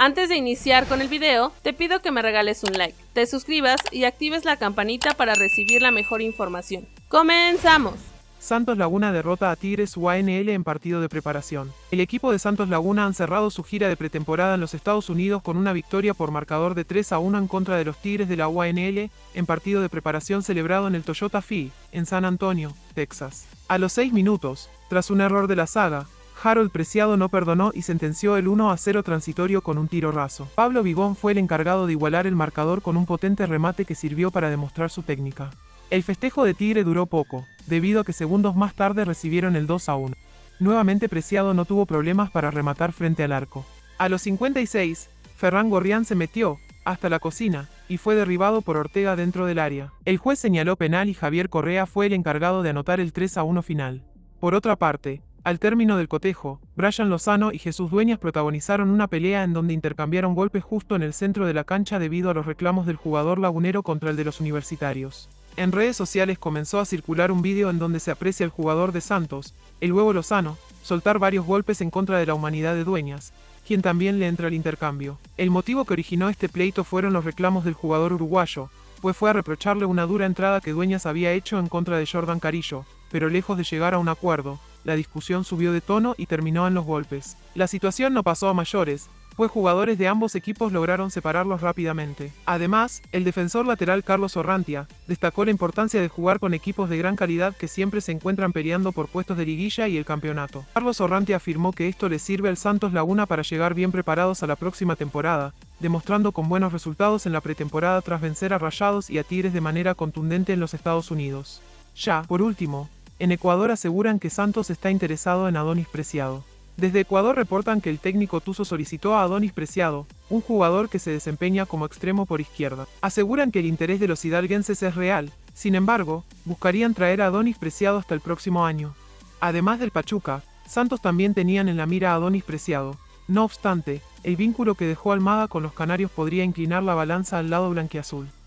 Antes de iniciar con el video, te pido que me regales un like, te suscribas y actives la campanita para recibir la mejor información. ¡Comenzamos! Santos Laguna derrota a Tigres UANL en partido de preparación. El equipo de Santos Laguna han cerrado su gira de pretemporada en los Estados Unidos con una victoria por marcador de 3 a 1 en contra de los Tigres de la UANL en partido de preparación celebrado en el Toyota Fi, en San Antonio, Texas. A los 6 minutos, tras un error de la saga, Harold Preciado no perdonó y sentenció el 1 a 0 transitorio con un tiro raso. Pablo Vigón fue el encargado de igualar el marcador con un potente remate que sirvió para demostrar su técnica. El festejo de Tigre duró poco, debido a que segundos más tarde recibieron el 2 a 1. Nuevamente Preciado no tuvo problemas para rematar frente al arco. A los 56, Ferran Gorrián se metió, hasta la cocina, y fue derribado por Ortega dentro del área. El juez señaló penal y Javier Correa fue el encargado de anotar el 3 a 1 final. Por otra parte, al término del cotejo, Brian Lozano y Jesús Dueñas protagonizaron una pelea en donde intercambiaron golpes justo en el centro de la cancha debido a los reclamos del jugador lagunero contra el de los universitarios. En redes sociales comenzó a circular un vídeo en donde se aprecia al jugador de Santos, el huevo Lozano, soltar varios golpes en contra de la humanidad de Dueñas, quien también le entra al intercambio. El motivo que originó este pleito fueron los reclamos del jugador uruguayo, pues fue a reprocharle una dura entrada que Dueñas había hecho en contra de Jordan Carillo, pero lejos de llegar a un acuerdo, la discusión subió de tono y terminó en los golpes. La situación no pasó a mayores, pues jugadores de ambos equipos lograron separarlos rápidamente. Además, el defensor lateral Carlos Orrantia destacó la importancia de jugar con equipos de gran calidad que siempre se encuentran peleando por puestos de liguilla y el campeonato. Carlos Orrantia afirmó que esto le sirve al Santos Laguna para llegar bien preparados a la próxima temporada, demostrando con buenos resultados en la pretemporada tras vencer a Rayados y a Tigres de manera contundente en los Estados Unidos. Ya, por último, en Ecuador aseguran que Santos está interesado en Adonis Preciado. Desde Ecuador reportan que el técnico Tuzo solicitó a Adonis Preciado, un jugador que se desempeña como extremo por izquierda. Aseguran que el interés de los hidalguenses es real, sin embargo, buscarían traer a Adonis Preciado hasta el próximo año. Además del Pachuca, Santos también tenían en la mira a Adonis Preciado. No obstante, el vínculo que dejó Almada con los canarios podría inclinar la balanza al lado blanquiazul.